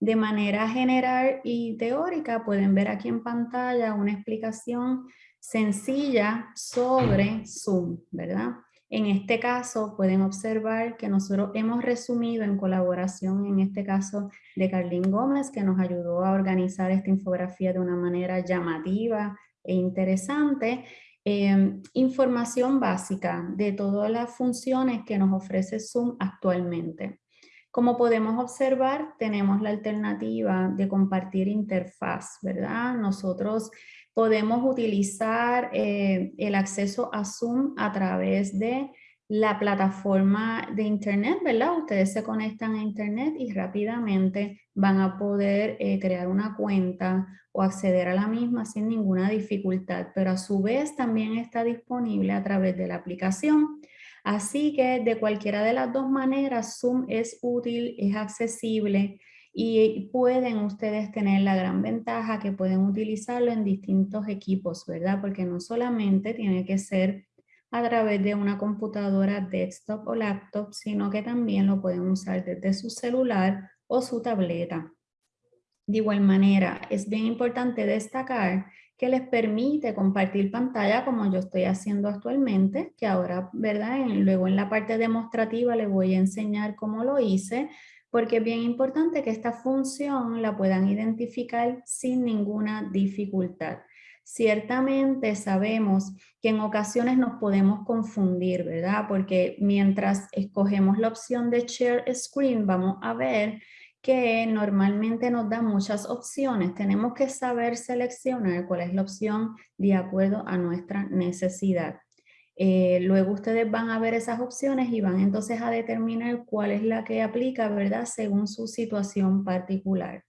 De manera general y teórica pueden ver aquí en pantalla una explicación sencilla sobre Zoom, ¿verdad? En este caso pueden observar que nosotros hemos resumido en colaboración, en este caso de Carlín Gómez, que nos ayudó a organizar esta infografía de una manera llamativa e interesante, eh, información básica de todas las funciones que nos ofrece Zoom actualmente. Como podemos observar, tenemos la alternativa de compartir interfaz, ¿verdad? Nosotros podemos utilizar eh, el acceso a Zoom a través de la plataforma de internet, ¿verdad? Ustedes se conectan a internet y rápidamente van a poder eh, crear una cuenta o acceder a la misma sin ninguna dificultad, pero a su vez también está disponible a través de la aplicación. Así que de cualquiera de las dos maneras, Zoom es útil, es accesible y pueden ustedes tener la gran ventaja que pueden utilizarlo en distintos equipos, ¿verdad? Porque no solamente tiene que ser a través de una computadora desktop o laptop, sino que también lo pueden usar desde su celular o su tableta. De igual manera, es bien importante destacar que les permite compartir pantalla como yo estoy haciendo actualmente, que ahora, ¿verdad? luego en la parte demostrativa les voy a enseñar cómo lo hice, porque es bien importante que esta función la puedan identificar sin ninguna dificultad. Ciertamente sabemos que en ocasiones nos podemos confundir, ¿verdad? Porque mientras escogemos la opción de Share Screen, vamos a ver que normalmente nos da muchas opciones. Tenemos que saber seleccionar cuál es la opción de acuerdo a nuestra necesidad. Eh, luego ustedes van a ver esas opciones y van entonces a determinar cuál es la que aplica, ¿verdad? Según su situación particular.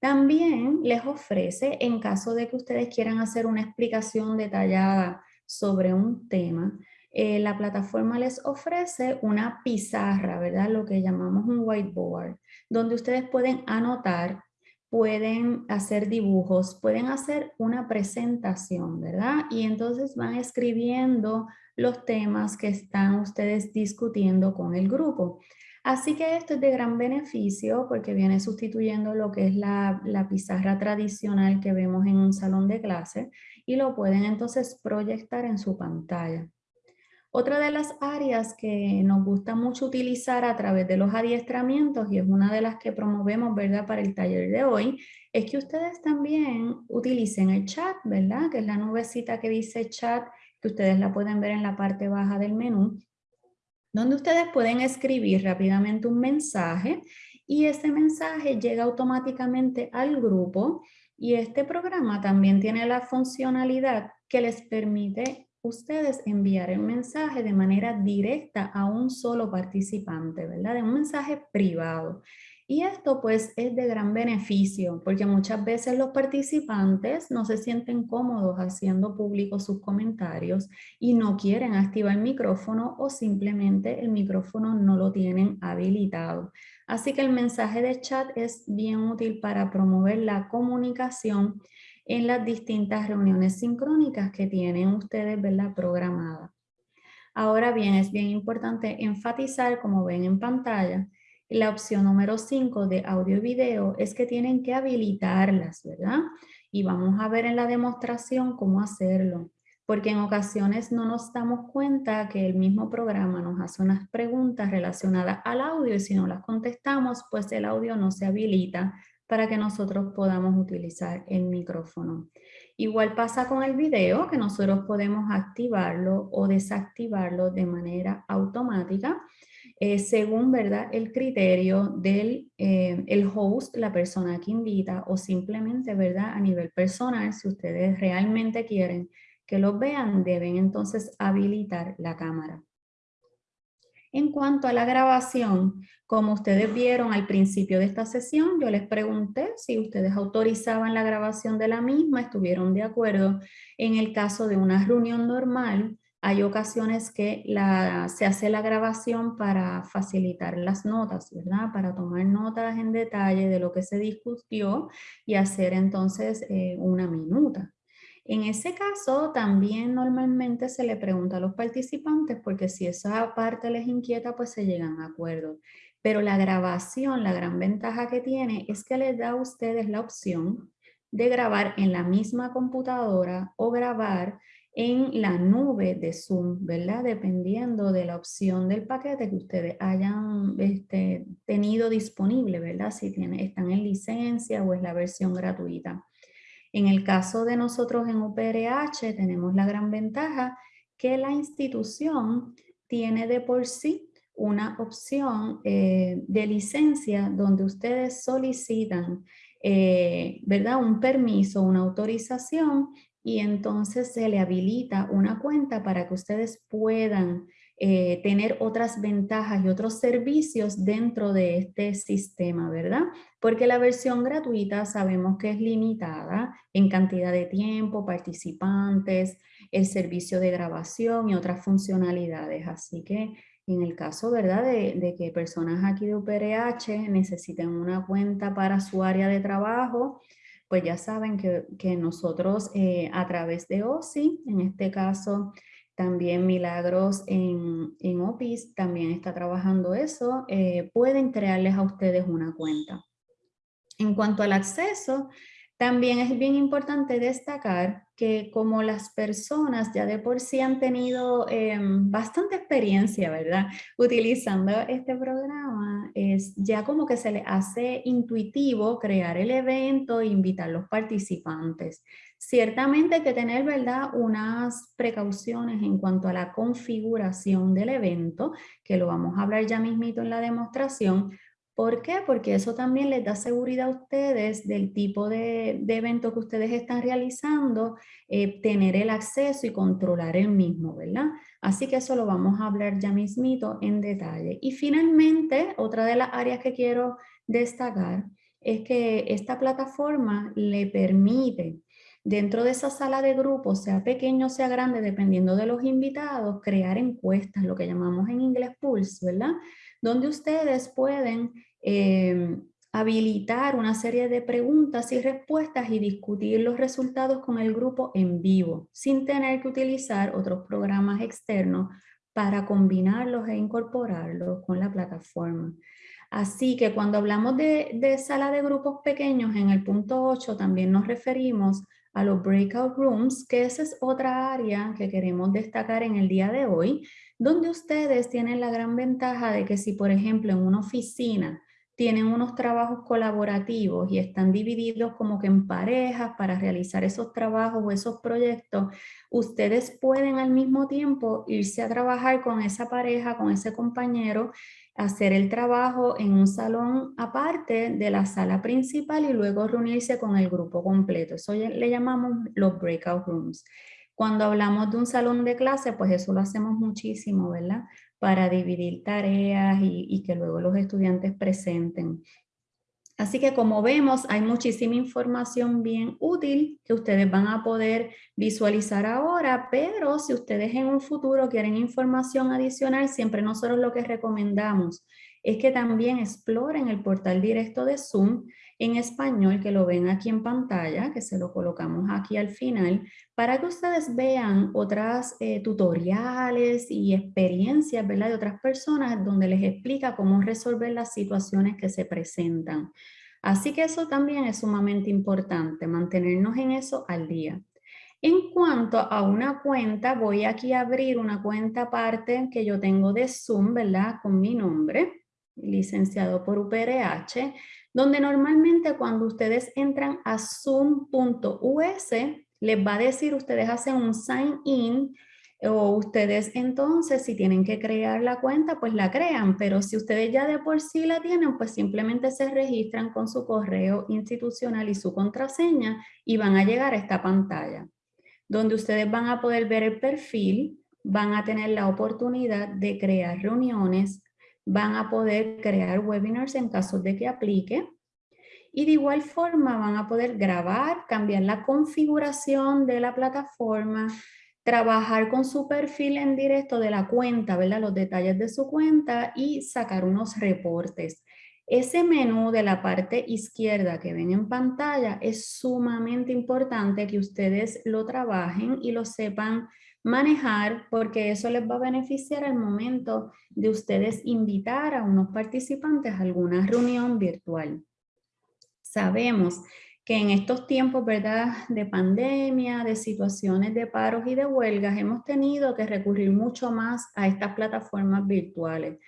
También les ofrece, en caso de que ustedes quieran hacer una explicación detallada sobre un tema, eh, la plataforma les ofrece una pizarra, ¿verdad? Lo que llamamos un whiteboard, donde ustedes pueden anotar, pueden hacer dibujos, pueden hacer una presentación, ¿verdad? Y entonces van escribiendo los temas que están ustedes discutiendo con el grupo. Así que esto es de gran beneficio porque viene sustituyendo lo que es la, la pizarra tradicional que vemos en un salón de clase y lo pueden entonces proyectar en su pantalla. Otra de las áreas que nos gusta mucho utilizar a través de los adiestramientos y es una de las que promovemos ¿verdad? para el taller de hoy, es que ustedes también utilicen el chat, ¿verdad? que es la nubecita que dice chat, que ustedes la pueden ver en la parte baja del menú, donde ustedes pueden escribir rápidamente un mensaje y ese mensaje llega automáticamente al grupo y este programa también tiene la funcionalidad que les permite ustedes enviar el mensaje de manera directa a un solo participante, ¿verdad? De un mensaje privado. Y esto pues es de gran beneficio porque muchas veces los participantes no se sienten cómodos haciendo públicos sus comentarios y no quieren activar el micrófono o simplemente el micrófono no lo tienen habilitado. Así que el mensaje de chat es bien útil para promover la comunicación en las distintas reuniones sincrónicas que tienen ustedes ¿verdad? programadas. Ahora bien, es bien importante enfatizar, como ven en pantalla, la opción número 5 de audio y video es que tienen que habilitarlas, ¿verdad? Y vamos a ver en la demostración cómo hacerlo. Porque en ocasiones no nos damos cuenta que el mismo programa nos hace unas preguntas relacionadas al audio y si no las contestamos, pues el audio no se habilita para que nosotros podamos utilizar el micrófono. Igual pasa con el video, que nosotros podemos activarlo o desactivarlo de manera automática, eh, según ¿verdad? el criterio del eh, el host, la persona que invita, o simplemente ¿verdad? a nivel personal, si ustedes realmente quieren que los vean, deben entonces habilitar la cámara. En cuanto a la grabación, como ustedes vieron al principio de esta sesión, yo les pregunté si ustedes autorizaban la grabación de la misma, estuvieron de acuerdo. En el caso de una reunión normal, hay ocasiones que se hace la grabación para facilitar las notas, ¿verdad? Para tomar notas en detalle de lo que se discutió y hacer entonces eh, una minuta. En ese caso, también normalmente se le pregunta a los participantes porque si esa parte les inquieta, pues se llegan a acuerdos. Pero la grabación, la gran ventaja que tiene es que les da a ustedes la opción de grabar en la misma computadora o grabar en la nube de Zoom, ¿verdad? Dependiendo de la opción del paquete que ustedes hayan este, tenido disponible, ¿verdad? Si tienen, están en licencia o es la versión gratuita. En el caso de nosotros en UPRH tenemos la gran ventaja que la institución tiene de por sí una opción eh, de licencia donde ustedes solicitan eh, ¿verdad? un permiso, una autorización y entonces se le habilita una cuenta para que ustedes puedan eh, tener otras ventajas y otros servicios dentro de este sistema, ¿verdad? Porque la versión gratuita sabemos que es limitada en cantidad de tiempo, participantes, el servicio de grabación y otras funcionalidades. Así que en el caso, ¿verdad? De, que personas aquí de UPRH necesiten una cuenta para su área de trabajo, pues ya saben que, nosotros eh, a través de OSI, en este caso también Milagros en, en OPIS también está trabajando eso, eh, pueden crearles a ustedes una cuenta. En cuanto al acceso, también es bien importante destacar que como las personas ya de por sí han tenido em, bastante experiencia, ¿verdad? Utilizando este programa, es ya como que se le hace intuitivo crear el evento e invitar a los participantes. Ciertamente que tener, ¿verdad? Unas precauciones en cuanto a la configuración del evento, que lo vamos a hablar ya mismito en la demostración, ¿Por qué? Porque eso también les da seguridad a ustedes del tipo de, evento que ustedes están realizando, eh, tener el acceso y controlar el mismo, ¿verdad? Así que eso lo vamos a hablar ya mismito en detalle. Y finalmente, otra de las áreas que quiero destacar es que esta plataforma le permite dentro de esa sala de grupo, sea pequeño o sea grande, dependiendo de los invitados, crear encuestas, lo que llamamos en inglés pulse, ¿verdad? donde ustedes pueden eh, habilitar una serie de preguntas y respuestas y discutir los resultados con el grupo en vivo, sin tener que utilizar otros programas externos para combinarlos e incorporarlos con la plataforma. Así que cuando hablamos de, de, sala de grupos pequeños, en el punto 8 también nos referimos a los breakout rooms, que esa es otra área que queremos destacar en el día de hoy, donde ustedes tienen la gran ventaja de que si, por ejemplo, en una oficina tienen unos trabajos colaborativos y están divididos como que en parejas para realizar esos trabajos o esos proyectos, ustedes pueden al mismo tiempo irse a trabajar con esa pareja, con ese compañero hacer el trabajo en un salón aparte de la sala principal y luego reunirse con el grupo completo. Eso le llamamos los breakout rooms. Cuando hablamos de un salón de clase, pues eso lo hacemos muchísimo, ¿verdad? Para dividir tareas y, que luego los estudiantes presenten. Así que como vemos, hay muchísima información bien útil que ustedes van a poder visualizar ahora, pero si ustedes en un futuro quieren información adicional, siempre nosotros lo que recomendamos es que también exploren el portal directo de Zoom en español, que lo ven aquí en pantalla, que se lo colocamos aquí al final, para que ustedes vean otras eh, tutoriales y experiencias ¿verdad? de otras personas donde les explica cómo resolver las situaciones que se presentan. Así que eso también es sumamente importante, mantenernos en eso al día. En cuanto a una cuenta, voy aquí a abrir una cuenta aparte que yo tengo de Zoom, ¿verdad? Con mi nombre, licenciado por UPRH, donde normalmente cuando ustedes entran a zoom.us, les va a decir, ustedes hacen un sign in, o ustedes entonces si tienen que crear la cuenta, pues la crean, pero si ustedes ya de por sí la tienen, pues simplemente se registran con su correo institucional y su contraseña y van a llegar a esta pantalla, donde ustedes van a poder ver el perfil, van a tener la oportunidad de crear reuniones, van a poder crear webinars en caso de que aplique. Y de igual forma van a poder grabar, cambiar la configuración de la plataforma, trabajar con su perfil en directo de la cuenta, ¿verdad? los detalles de su cuenta y sacar unos reportes. Ese menú de la parte izquierda que ven en pantalla es sumamente importante que ustedes lo trabajen y lo sepan manejar porque eso les va a beneficiar al momento de ustedes invitar a unos participantes a alguna reunión virtual. Sabemos que en estos tiempos ¿verdad? de pandemia, de situaciones de paros y de huelgas, hemos tenido que recurrir mucho más a estas plataformas virtuales.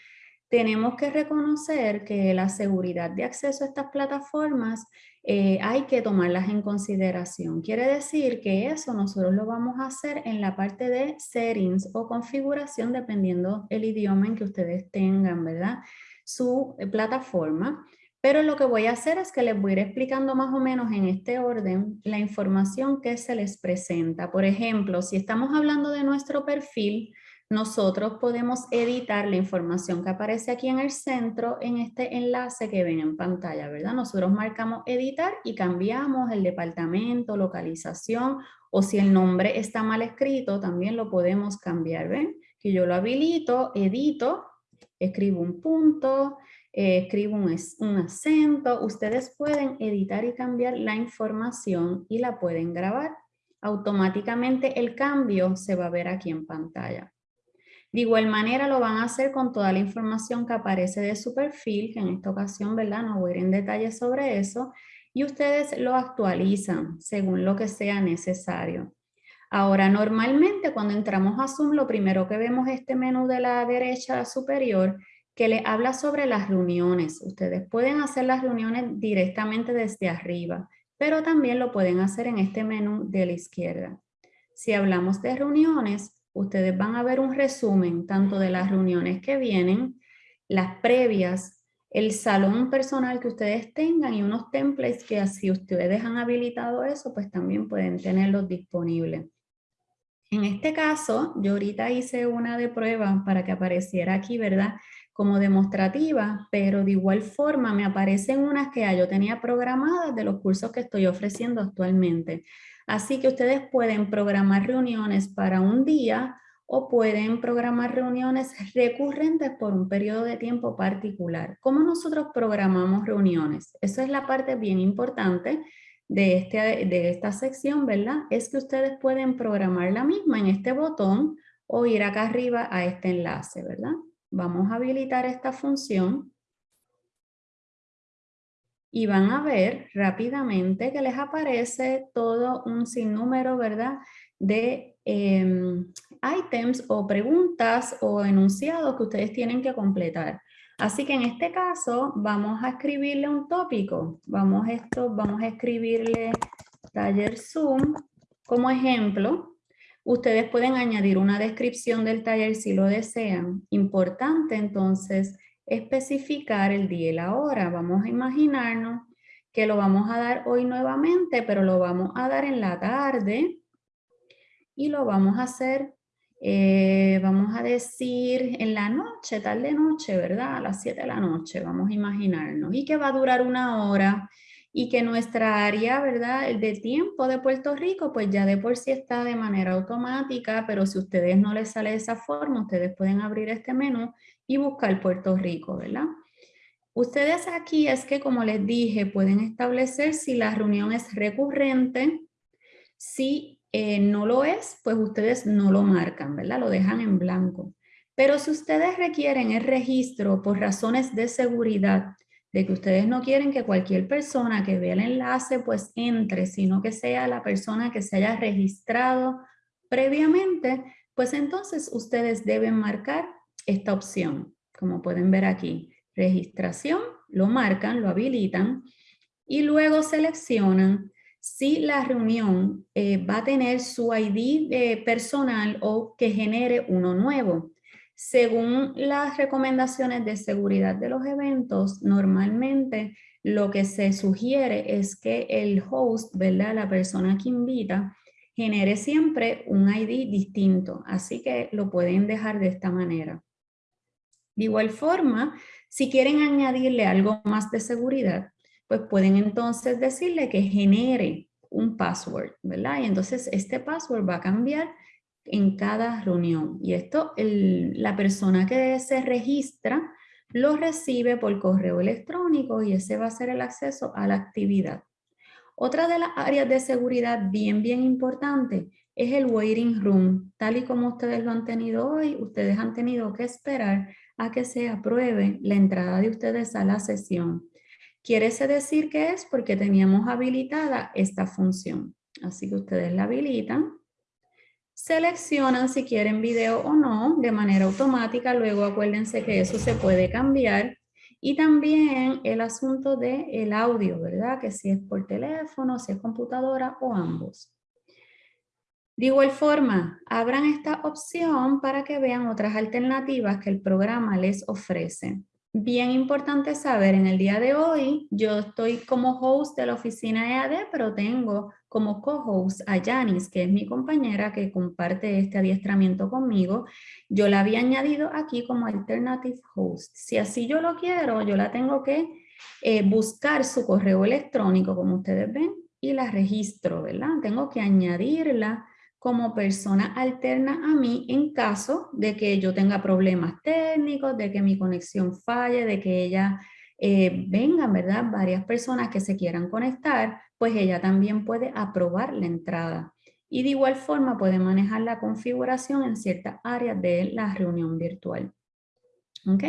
Tenemos que reconocer que la seguridad de acceso a estas plataformas eh, hay que tomarlas en consideración. Quiere decir que eso nosotros lo vamos a hacer en la parte de settings o configuración dependiendo el idioma en que ustedes tengan, ¿verdad? Su eh, plataforma. Pero lo que voy a hacer es que les voy a ir explicando más o menos en este orden la información que se les presenta. Por ejemplo, si estamos hablando de nuestro perfil, nosotros podemos editar la información que aparece aquí en el centro en este enlace que ven en pantalla, ¿verdad? Nosotros marcamos editar y cambiamos el departamento, localización o si el nombre está mal escrito también lo podemos cambiar, ¿ven? Que yo lo habilito, edito, escribo un punto, eh, escribo un, un acento, ustedes pueden editar y cambiar la información y la pueden grabar. Automáticamente el cambio se va a ver aquí en pantalla. De igual manera lo van a hacer con toda la información que aparece de su perfil, que en esta ocasión, ¿verdad? No voy a ir en detalle sobre eso, y ustedes lo actualizan según lo que sea necesario. Ahora, normalmente cuando entramos a Zoom, lo primero que vemos es este menú de la derecha superior que le habla sobre las reuniones. Ustedes pueden hacer las reuniones directamente desde arriba, pero también lo pueden hacer en este menú de la izquierda. Si hablamos de reuniones, ustedes van a ver un resumen tanto de las reuniones que vienen, las previas, el salón personal que ustedes tengan y unos templates que si ustedes han habilitado eso, pues también pueden tenerlos disponibles. En este caso, yo ahorita hice una de prueba para que apareciera aquí, ¿verdad? como demostrativa, pero de igual forma me aparecen unas que yo tenía programadas de los cursos que estoy ofreciendo actualmente. Así que ustedes pueden programar reuniones para un día o pueden programar reuniones recurrentes por un periodo de tiempo particular. ¿Cómo nosotros programamos reuniones? Esa es la parte bien importante de, este, de esta sección, ¿verdad? Es que ustedes pueden programar la misma en este botón o ir acá arriba a este enlace, ¿verdad? Vamos a habilitar esta función y van a ver rápidamente que les aparece todo un sinnúmero, ¿verdad? De em, items o preguntas o enunciados que ustedes tienen que completar. Así que en este caso vamos a escribirle un tópico. Vamos, esto, vamos a escribirle taller Zoom como ejemplo Ustedes pueden añadir una descripción del taller si lo desean. Importante entonces especificar el día y la hora. Vamos a imaginarnos que lo vamos a dar hoy nuevamente, pero lo vamos a dar en la tarde y lo vamos a hacer, eh, vamos a decir en la noche, tarde noche, ¿verdad? A las 7 de la noche, vamos a imaginarnos. Y que va a durar una hora y que nuestra área, ¿verdad? De tiempo de Puerto Rico, pues ya de por sí está de manera automática, pero si a ustedes no les sale de esa forma, ustedes pueden abrir este menú y buscar Puerto Rico, ¿verdad? Ustedes aquí es que, como les dije, pueden establecer si la reunión es recurrente, si eh, no lo es, pues ustedes no lo marcan, ¿verdad? Lo dejan en blanco. Pero si ustedes requieren el registro por razones de seguridad, de que ustedes no quieren que cualquier persona que vea el enlace pues entre, sino que sea la persona que se haya registrado previamente, pues entonces ustedes deben marcar esta opción, como pueden ver aquí, registración, lo marcan, lo habilitan y luego seleccionan si la reunión eh, va a tener su ID eh, personal o que genere uno nuevo. Según las recomendaciones de seguridad de los eventos, normalmente lo que se sugiere es que el host, ¿verdad? la persona que invita, genere siempre un ID distinto. Así que lo pueden dejar de esta manera. De igual forma, si quieren añadirle algo más de seguridad, pues pueden entonces decirle que genere un password, ¿verdad? Y entonces este password va a cambiar en cada reunión. Y esto, la persona que se registra lo recibe por correo electrónico y ese va a ser el acceso a la actividad. Otra de las áreas de seguridad bien, bien importante es el waiting room. Tal y como ustedes lo han tenido hoy, ustedes han tenido que esperar a que se apruebe la entrada de ustedes a la sesión. Quiere decir que es porque teníamos habilitada esta función. Así que ustedes la habilitan. Seleccionan si quieren video o no de manera automática. Luego acuérdense que eso se puede cambiar. Y también el asunto del el audio, ¿verdad? Que si es por teléfono, si es computadora o ambos. De igual forma, abran esta opción para que vean otras alternativas que el programa les ofrece. Bien importante saber, en el día de hoy yo estoy como host de la oficina EAD, pero tengo como co-host a Janice, que es mi compañera que comparte este adiestramiento conmigo. Yo la había añadido aquí como alternative host. Si así yo lo quiero, yo la tengo que eh, buscar su correo electrónico, como ustedes ven, y la registro, ¿verdad? Tengo que añadirla como persona alterna a mí en caso de que yo tenga problemas técnicos, de que mi conexión falle, de que ella eh, vengan, ¿verdad? Varias personas que se quieran conectar, pues ella también puede aprobar la entrada. Y de igual forma puede manejar la configuración en ciertas áreas de la reunión virtual. ¿Ok?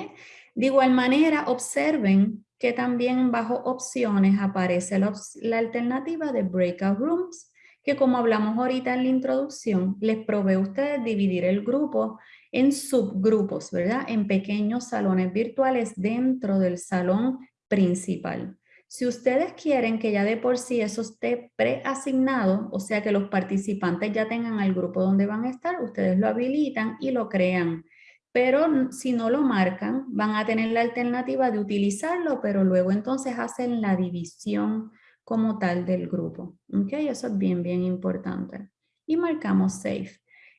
De igual manera, observen que también bajo opciones aparece la, la alternativa de breakout rooms, que como hablamos ahorita en la introducción, les provee a ustedes dividir el grupo en subgrupos, ¿verdad? En pequeños salones virtuales dentro del salón principal. Si ustedes quieren que ya de por sí eso esté preasignado, o sea que los participantes ya tengan el grupo donde van a estar, ustedes lo habilitan y lo crean. Pero si no lo marcan, van a tener la alternativa de utilizarlo, pero luego entonces hacen la división como tal del grupo. ¿ok? Eso es bien, bien importante. Y marcamos Save.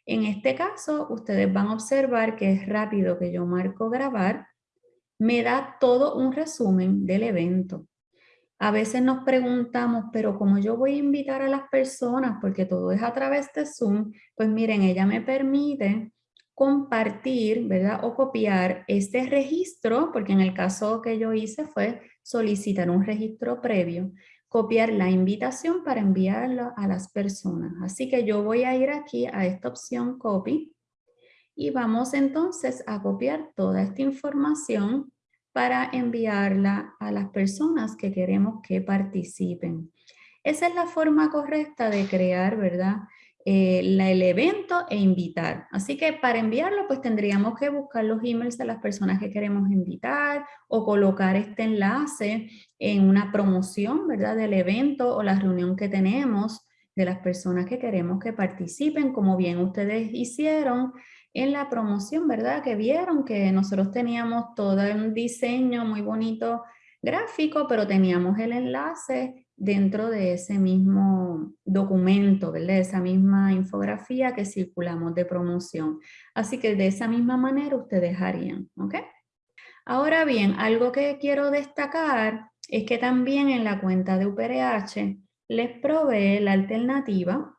En este caso, ustedes van a observar que es rápido que yo marco grabar. Me da todo un resumen del evento. A veces nos preguntamos, pero ¿cómo yo voy a invitar a las personas? Porque todo es a través de Zoom. Pues miren, ella me permite compartir, ¿verdad? O copiar este registro, porque en el caso que yo hice fue solicitar un registro previo copiar la invitación para enviarlo a las personas. Así que yo voy a ir aquí a esta opción copy y vamos entonces a copiar toda esta información para enviarla a las personas que queremos que participen. Esa es la forma correcta de crear, ¿verdad? Eh, el evento e invitar. Así que para enviarlo pues tendríamos que buscar los emails de las personas que queremos invitar o colocar este enlace en una promoción ¿verdad? del evento o la reunión que tenemos de las personas que queremos que participen, como bien ustedes hicieron en la promoción, ¿verdad? Que vieron que nosotros teníamos todo un diseño muy bonito gráfico, pero teníamos el enlace dentro de ese mismo documento, ¿verdad? esa misma infografía que circulamos de promoción. Así que de esa misma manera ustedes harían, ¿ok? Ahora bien, algo que quiero destacar es que también en la cuenta de UPRH les provee la alternativa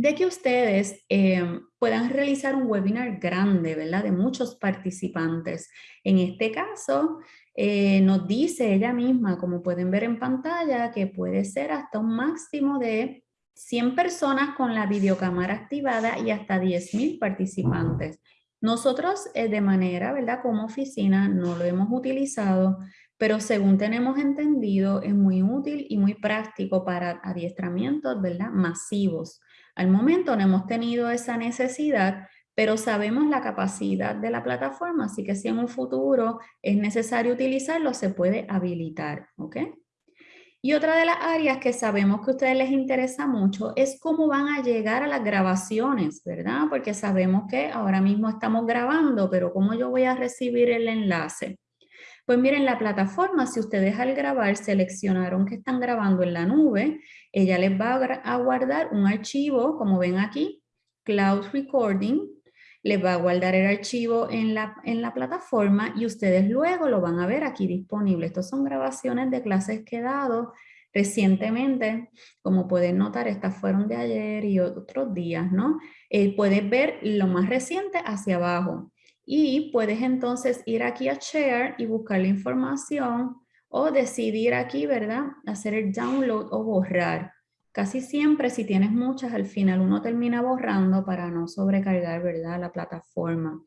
de que ustedes eh, puedan realizar un webinar grande, ¿verdad? De muchos participantes. En este caso, eh, nos dice ella misma, como pueden ver en pantalla, que puede ser hasta un máximo de 100 personas con la videocámara activada y hasta 10.000 participantes. Nosotros eh, de manera, ¿verdad? Como oficina no lo hemos utilizado, pero según tenemos entendido es muy útil y muy práctico para adiestramientos, ¿verdad? Masivos. Al momento no hemos tenido esa necesidad, pero sabemos la capacidad de la plataforma, así que si en un futuro es necesario utilizarlo, se puede habilitar, ¿ok? Y otra de las áreas que sabemos que a ustedes les interesa mucho es cómo van a llegar a las grabaciones, ¿verdad? Porque sabemos que ahora mismo estamos grabando, pero ¿cómo yo voy a recibir el enlace? Pues miren, la plataforma, si ustedes al grabar seleccionaron que están grabando en la nube, ella les va a guardar un archivo, como ven aquí, Cloud Recording, les va a guardar el archivo en la, en la plataforma y ustedes luego lo van a ver aquí disponible. Estas son grabaciones de clases que he dado recientemente. Como pueden notar, estas fueron de ayer y otros días, ¿no? Eh, puedes ver lo más reciente hacia abajo y puedes entonces ir aquí a Share y buscar la información o decidir aquí, ¿verdad? Hacer el download o borrar. Casi siempre si tienes muchas, al final uno termina borrando para no sobrecargar, ¿verdad? La plataforma.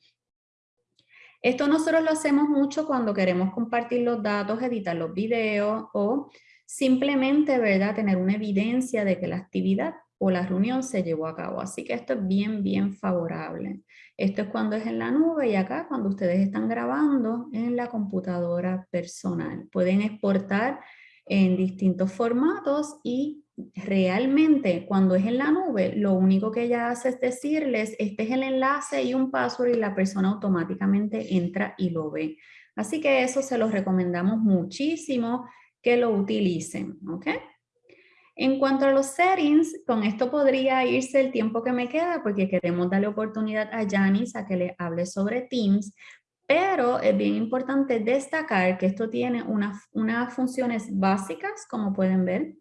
Esto nosotros lo hacemos mucho cuando queremos compartir los datos, editar los videos o simplemente, ¿verdad? Tener una evidencia de que la actividad o la reunión se llevó a cabo. Así que esto es bien, bien favorable. Esto es cuando es en la nube y acá cuando ustedes están grabando en la computadora personal. Pueden exportar en distintos formatos y realmente cuando es en la nube, lo único que ella hace es decirles, este es el enlace y un password y la persona automáticamente entra y lo ve. Así que eso se los recomendamos muchísimo que lo utilicen, ¿ok? En cuanto a los settings, con esto podría irse el tiempo que me queda porque queremos darle oportunidad a Janice a que le hable sobre Teams, pero es bien importante destacar que esto tiene unas funciones básicas, como pueden ver,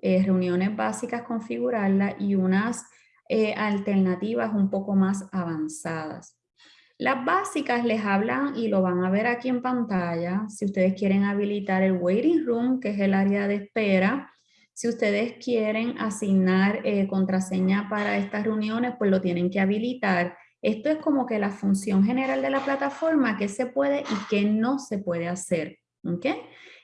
eh, reuniones básicas, configurarlas y unas eh, alternativas un poco más avanzadas. Las básicas les hablan y lo van a ver aquí en pantalla. Si ustedes quieren habilitar el waiting room, que es el área de espera, si ustedes quieren asignar eh, contraseña para estas reuniones, pues lo tienen que habilitar. Esto es como que la función general de la plataforma, qué se puede y qué no se puede hacer. ¿okay?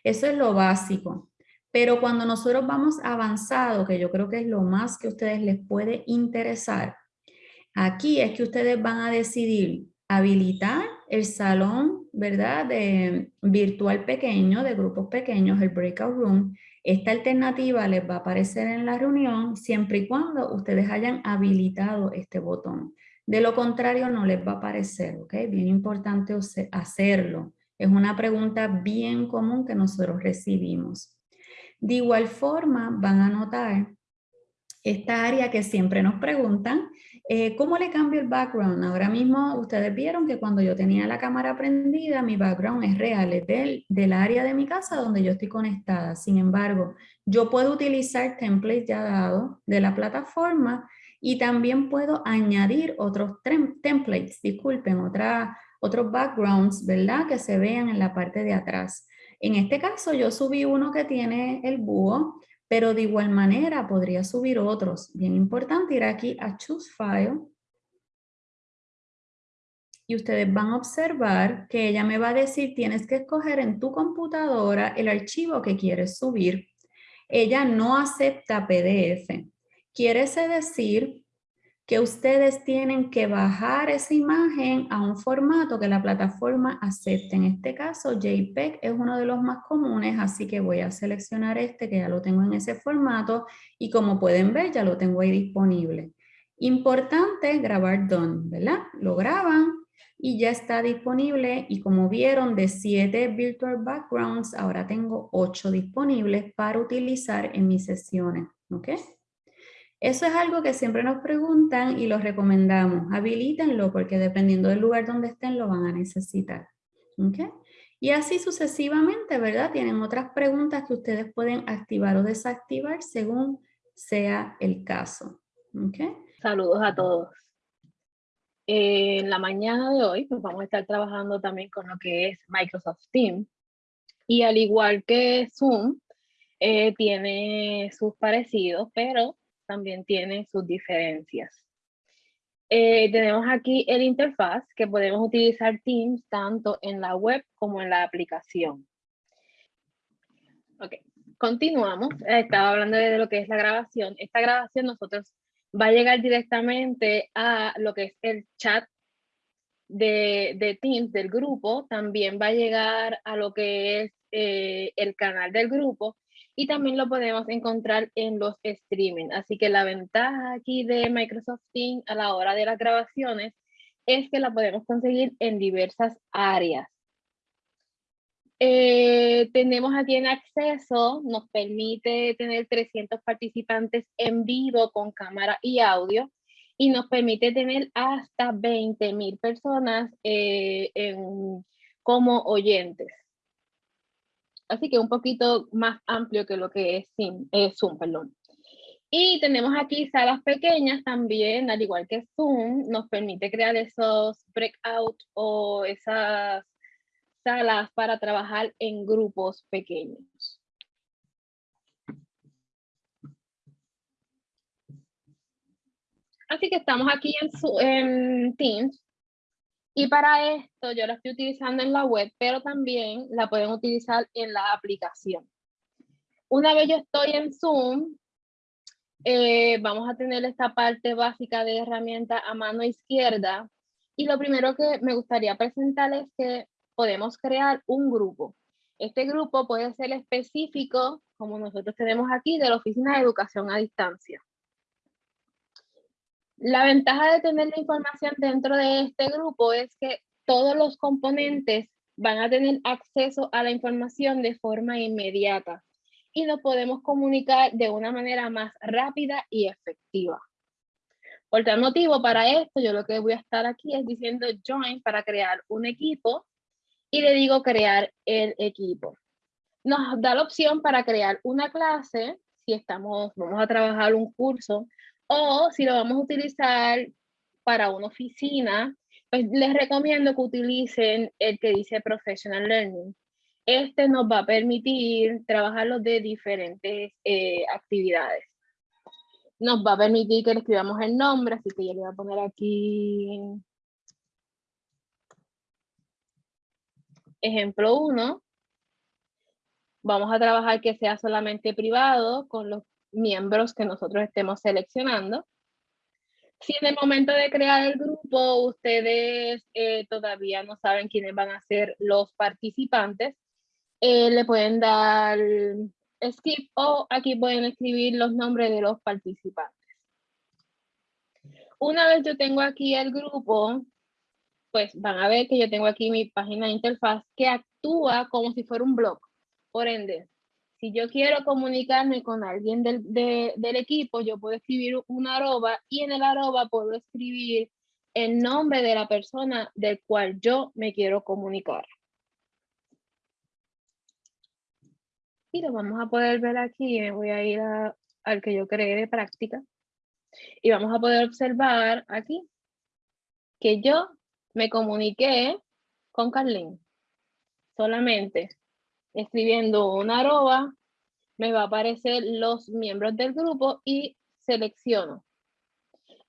Eso es lo básico. Pero cuando nosotros vamos avanzado, que yo creo que es lo más que a ustedes les puede interesar, aquí es que ustedes van a decidir habilitar el salón, ¿verdad? De virtual pequeño, de grupos pequeños, el breakout room. Esta alternativa les va a aparecer en la reunión siempre y cuando ustedes hayan habilitado este botón. De lo contrario, no les va a aparecer. Bien importante hacerlo. Es una pregunta bien común que nosotros recibimos. De igual forma, van a notar esta área que siempre nos preguntan, eh, ¿cómo le cambio el background? Ahora mismo ustedes vieron que cuando yo tenía la cámara prendida, mi background es real, es del, del área de mi casa donde yo estoy conectada. Sin embargo, yo puedo utilizar templates ya dados de la plataforma y también puedo añadir otros templates, disculpen, otra, otros backgrounds, ¿verdad? Que se vean en la parte de atrás. En este caso yo subí uno que tiene el búho, pero de igual manera podría subir otros. Bien importante ir aquí a Choose File. Y ustedes van a observar que ella me va a decir, tienes que escoger en tu computadora el archivo que quieres subir. Ella no acepta PDF. Quiere decir que ustedes tienen que bajar esa imagen a un formato que la plataforma acepte. En este caso, JPEG es uno de los más comunes, así que voy a seleccionar este que ya lo tengo en ese formato y como pueden ver ya lo tengo ahí disponible. Importante grabar done, ¿verdad? Lo graban y ya está disponible y como vieron de 7 virtual backgrounds, ahora tengo 8 disponibles para utilizar en mis sesiones, ¿ok? Eso es algo que siempre nos preguntan y lo recomendamos. Habilítenlo porque dependiendo del lugar donde estén lo van a necesitar. Y así sucesivamente, ¿verdad? Tienen otras preguntas que ustedes pueden activar o desactivar según sea el caso. Saludos a todos. en la mañana de hoy pues vamos a estar trabajando también con lo que es Microsoft Teams. Y al igual que Zoom, eh, tiene sus parecidos, pero también tiene sus diferencias. Eh, tenemos aquí el interfaz que podemos utilizar Teams tanto en la web como en la aplicación. Ok, continuamos. Estaba hablando de lo que es la grabación. Esta grabación nosotros va a llegar directamente a lo que es el chat de, de Teams del grupo. También va a llegar a lo que es eh, el canal del grupo y también lo podemos encontrar en los streaming. Así que la ventaja aquí de Microsoft Teams a la hora de las grabaciones es que la podemos conseguir en diversas áreas. Eh, tenemos aquí en acceso, nos permite tener 300 participantes en vivo con cámara y audio y nos permite tener hasta 20.000 personas eh, como oyentes. Así que un poquito más amplio que lo que es Zoom, perdón. Y tenemos aquí salas pequeñas también, al igual que Zoom, nos permite crear esos breakout o esas salas para trabajar en grupos pequeños. Así que estamos aquí en Teams y para esto yo la estoy utilizando en la web, pero también la pueden utilizar en la aplicación. Una vez yo estoy en Zoom, eh, vamos a tener esta parte básica de herramienta a mano izquierda. Y lo primero que me gustaría presentar es que podemos crear un grupo. Este grupo puede ser específico, como nosotros tenemos aquí, de la Oficina de Educación a Distancia. La ventaja de tener la información dentro de este grupo es que todos los componentes van a tener acceso a la información de forma inmediata y nos podemos comunicar de una manera más rápida y efectiva. Por tal motivo, para esto, yo lo que voy a estar aquí es diciendo join para crear un equipo y le digo crear el equipo. Nos da la opción para crear una clase, si estamos, vamos a trabajar un curso, o si lo vamos a utilizar para una oficina, pues les recomiendo que utilicen el que dice Professional Learning. Este nos va a permitir trabajarlo de diferentes eh, actividades. Nos va a permitir que escribamos el nombre, así que yo le voy a poner aquí ejemplo 1. Vamos a trabajar que sea solamente privado con los miembros que nosotros estemos seleccionando. Si en el momento de crear el grupo ustedes eh, todavía no saben quiénes van a ser los participantes, eh, le pueden dar skip o aquí pueden escribir los nombres de los participantes. Una vez yo tengo aquí el grupo, pues van a ver que yo tengo aquí mi página de interfaz que actúa como si fuera un blog. Por ende, si yo quiero comunicarme con alguien del, equipo, yo puedo escribir un arroba y en el arroba puedo escribir el nombre de la persona del cual yo me quiero comunicar. Y lo vamos a poder ver aquí, me voy a ir al que yo creé de práctica. Y vamos a poder observar aquí que yo me comuniqué con Carlín. Solamente escribiendo una arroba, me va a aparecer los miembros del grupo y selecciono.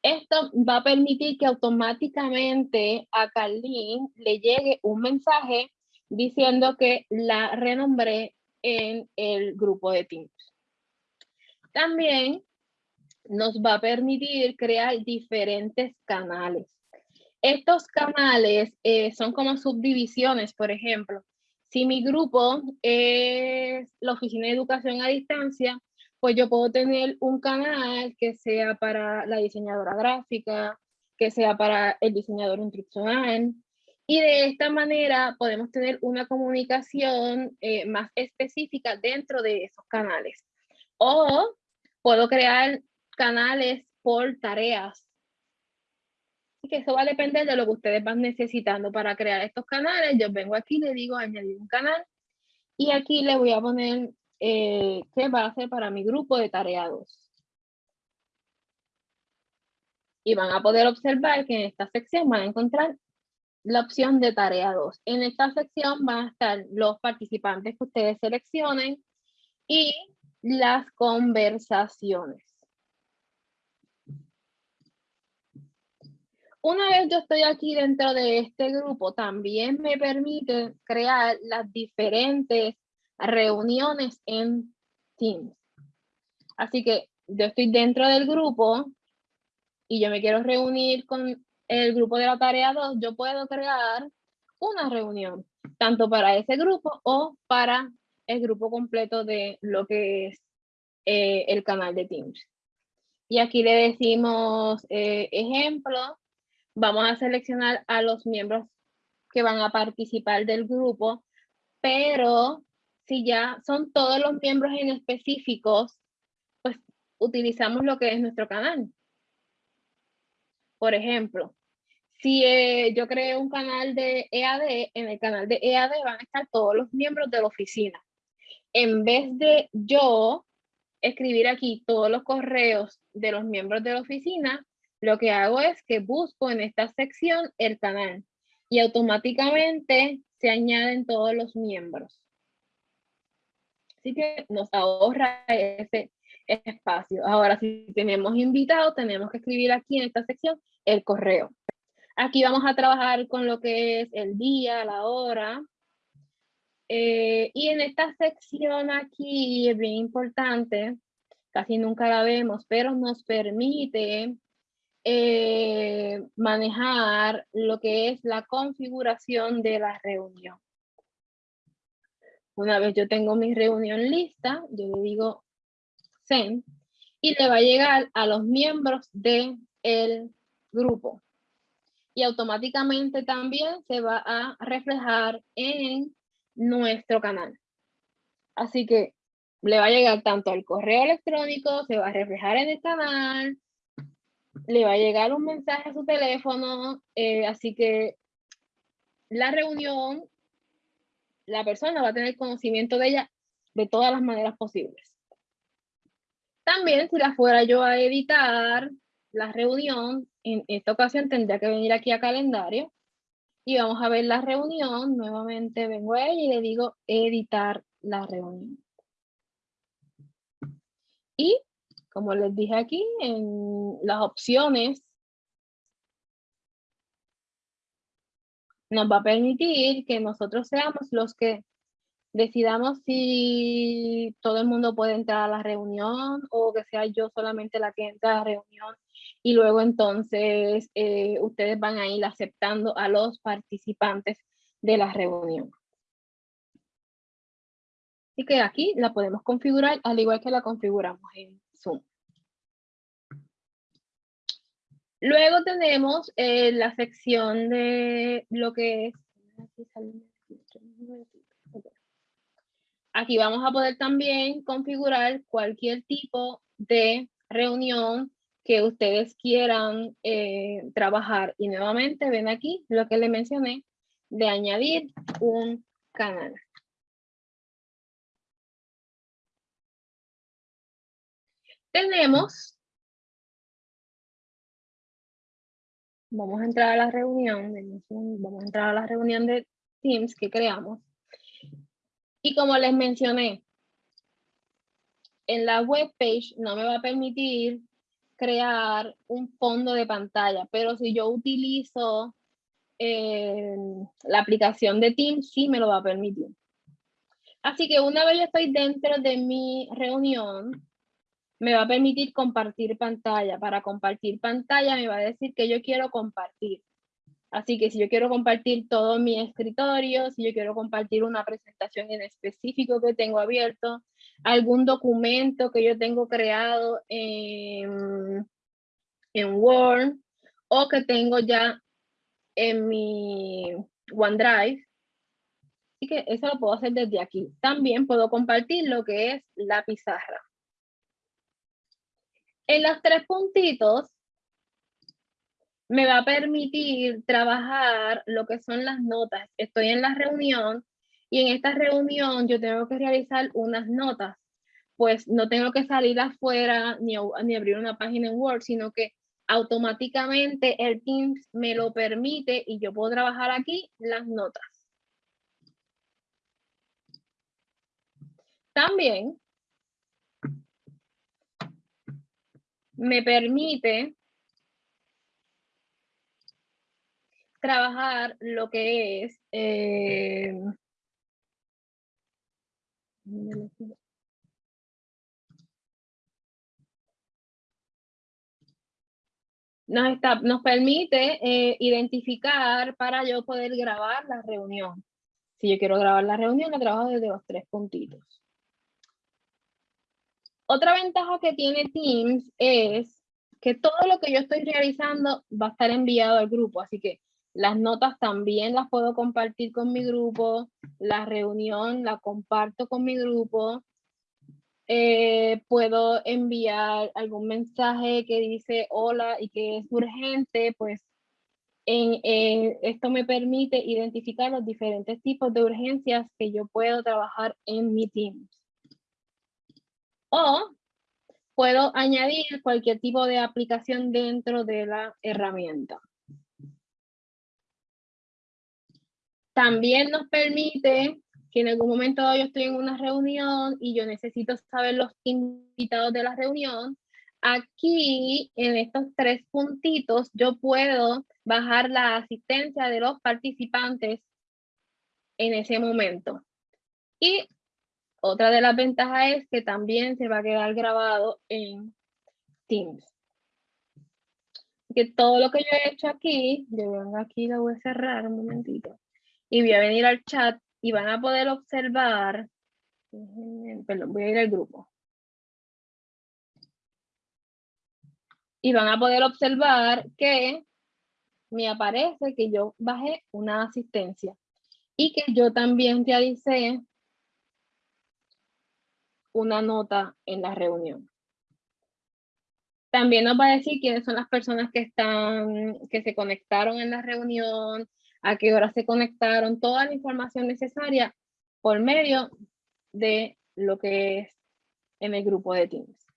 Esto va a permitir que automáticamente a Carlín le llegue un mensaje diciendo que la renombré en el grupo de Teams. También nos va a permitir crear diferentes canales. Estos canales eh, son como subdivisiones, por ejemplo. Si mi grupo es la Oficina de Educación a Distancia, pues yo puedo tener un canal que sea para la diseñadora gráfica, que sea para el diseñador instruccional, y de esta manera podemos tener una comunicación eh, más específica dentro de esos canales. O puedo crear canales por tareas. Que eso va a depender de lo que ustedes van necesitando para crear estos canales. Yo vengo aquí, le digo añadir un canal. Y aquí le voy a poner eh, qué va a ser para mi grupo de tareados. Y van a poder observar que en esta sección van a encontrar la opción de tarea 2. En esta sección van a estar los participantes que ustedes seleccionen y las conversaciones. Una vez yo estoy aquí dentro de este grupo, también me permite crear las diferentes reuniones en Teams. Así que yo estoy dentro del grupo y yo me quiero reunir con el grupo de la tarea 2, yo puedo crear una reunión, tanto para ese grupo o para el grupo completo de lo que es eh, el canal de Teams. Y aquí le decimos eh, ejemplo, vamos a seleccionar a los miembros que van a participar del grupo, pero si ya son todos los miembros en específicos, pues utilizamos lo que es nuestro canal. Por ejemplo, si eh, yo creé un canal de EAD, en el canal de EAD van a estar todos los miembros de la oficina. En vez de yo escribir aquí todos los correos de los miembros de la oficina, lo que hago es que busco en esta sección el canal y automáticamente se añaden todos los miembros. Así que nos ahorra ese espacio. Ahora, si tenemos invitados, tenemos que escribir aquí en esta sección el correo. Aquí vamos a trabajar con lo que es el día, la hora. Eh, y en esta sección aquí es bien importante, casi nunca la vemos, pero nos permite eh, manejar lo que es la configuración de la reunión. Una vez yo tengo mi reunión lista, yo le digo send y le va a llegar a los miembros el grupo. Y automáticamente también se va a reflejar en nuestro canal. Así que le va a llegar tanto al correo electrónico, se va a reflejar en el canal, le va a llegar un mensaje a su teléfono, eh, así que la reunión, la persona va a tener conocimiento de ella de todas las maneras posibles. También si la fuera yo a editar la reunión, en esta ocasión tendría que venir aquí a calendario y vamos a ver la reunión. Nuevamente vengo a ella y le digo editar la reunión. Y como les dije aquí, en las opciones nos va a permitir que nosotros seamos los que decidamos si todo el mundo puede entrar a la reunión o que sea yo solamente la que entra a la reunión y luego entonces eh, ustedes van a ir aceptando a los participantes de la reunión. Así que aquí la podemos configurar al igual que la configuramos en Zoom. Luego tenemos eh, la sección de lo que es... Aquí vamos a poder también configurar cualquier tipo de reunión que ustedes quieran eh, trabajar. Y nuevamente ven aquí lo que le mencioné de añadir un canal. Tenemos, vamos a entrar a la reunión, vamos a entrar a la reunión de Teams que creamos. Y como les mencioné, en la web page no me va a permitir crear un fondo de pantalla, pero si yo utilizo eh, la aplicación de Teams, sí me lo va a permitir. Así que una vez yo estoy dentro de mi reunión, me va a permitir compartir pantalla. Para compartir pantalla me va a decir que yo quiero compartir. Así que si yo quiero compartir todo mi escritorio, si yo quiero compartir una presentación en específico que tengo abierto, algún documento que yo tengo creado en, en Word o que tengo ya en mi OneDrive. Así que eso lo puedo hacer desde aquí. También puedo compartir lo que es la pizarra. En los tres puntitos me va a permitir trabajar lo que son las notas. Estoy en la reunión y en esta reunión yo tengo que realizar unas notas. Pues no tengo que salir afuera ni, ni abrir una página en Word, sino que automáticamente el Teams me lo permite y yo puedo trabajar aquí las notas. También me permite trabajar lo que es eh, nos, está, nos permite eh, identificar para yo poder grabar la reunión. Si yo quiero grabar la reunión, la trabajo desde los tres puntitos. Otra ventaja que tiene Teams es que todo lo que yo estoy realizando va a estar enviado al grupo, así que las notas también las puedo compartir con mi grupo. La reunión la comparto con mi grupo. Eh, puedo enviar algún mensaje que dice hola y que es urgente, pues esto me permite identificar los diferentes tipos de urgencias que yo puedo trabajar en mi Teams. O puedo añadir cualquier tipo de aplicación dentro de la herramienta. También nos permite que en algún momento yo estoy en una reunión y yo necesito saber los invitados de la reunión, aquí en estos tres puntitos yo puedo bajar la asistencia de los participantes en ese momento. Y otra de las ventajas es que también se va a quedar grabado en Teams. Que todo lo que yo he hecho aquí, yo vengo aquí, la voy a cerrar un momentito, y voy a venir al chat y van a poder observar, perdón, voy a ir al grupo. Y van a poder observar que me aparece que yo bajé una asistencia y que yo también realicé una nota en la reunión. También nos va a decir quiénes son las personas que están, que se conectaron en la reunión, a qué hora se conectaron, toda la información necesaria por medio de lo que es en el grupo de Teams.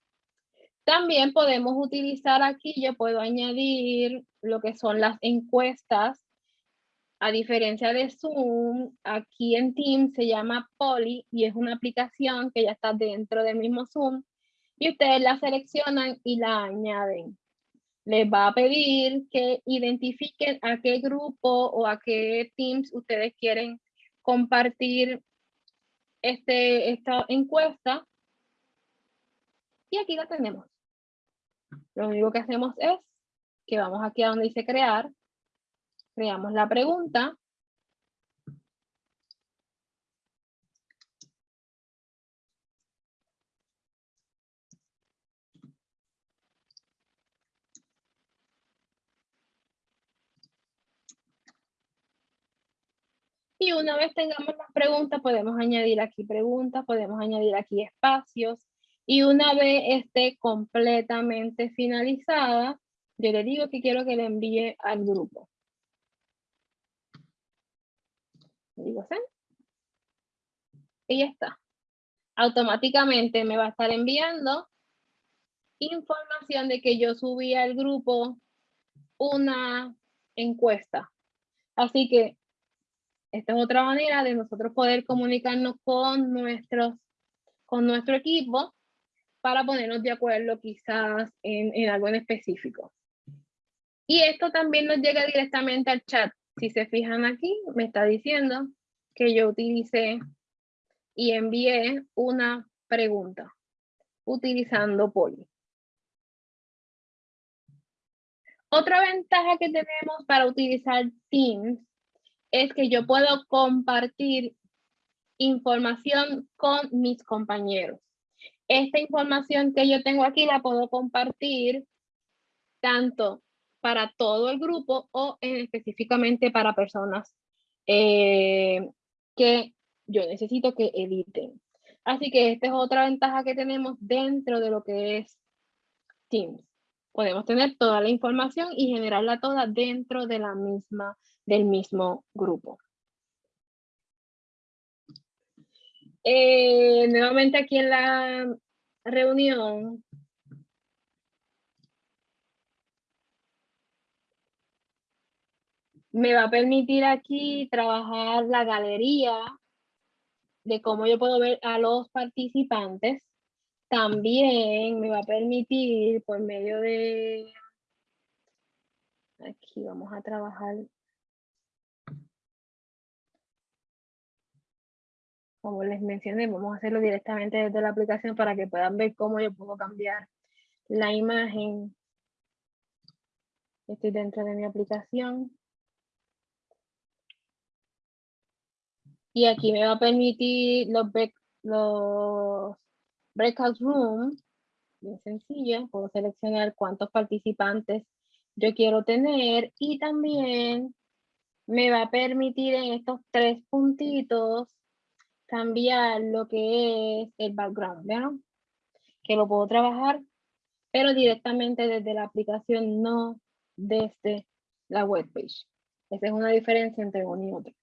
También podemos utilizar aquí, yo puedo añadir lo que son las encuestas. A diferencia de Zoom, aquí en Teams se llama Poly y es una aplicación que ya está dentro del mismo Zoom y ustedes la seleccionan y la añaden. Les va a pedir que identifiquen a qué grupo o a qué Teams ustedes quieren compartir este, esta encuesta. Y aquí la tenemos. Lo único que hacemos es que vamos aquí a donde dice crear, creamos la pregunta, Y una vez tengamos las preguntas, podemos añadir aquí preguntas, podemos añadir aquí espacios, y una vez esté completamente finalizada, yo le digo que quiero que le envíe al grupo. Y ya está. Automáticamente me va a estar enviando información de que yo subí al grupo una encuesta. Así que esta es otra manera de nosotros poder comunicarnos con, nuestros, con nuestro equipo para ponernos de acuerdo quizás en, algo en específico. Y esto también nos llega directamente al chat. Si se fijan aquí, me está diciendo que yo utilicé y envié una pregunta utilizando Poly. Otra ventaja que tenemos para utilizar Teams es que yo puedo compartir información con mis compañeros esta información que yo tengo aquí la puedo compartir tanto para todo el grupo o específicamente para personas eh, que yo necesito que editen. Así que esta es otra ventaja que tenemos dentro de lo que es Teams. Podemos tener toda la información y generarla toda dentro de la misma, del mismo grupo. Eh, nuevamente aquí en la reunión. Me va a permitir aquí trabajar la galería de cómo yo puedo ver a los participantes. También me va a permitir por medio de... Aquí vamos a trabajar como les mencioné, vamos a hacerlo directamente desde la aplicación para que puedan ver cómo yo puedo cambiar la imagen. Estoy dentro de mi aplicación. Y aquí me va a permitir los, los breakout rooms, bien sencillo, puedo seleccionar cuántos participantes yo quiero tener y también me va a permitir en estos tres puntitos cambiar lo que es el background, ¿vean? Que lo puedo trabajar, pero directamente desde la aplicación, no desde la web page. Esa es una diferencia entre uno y otro.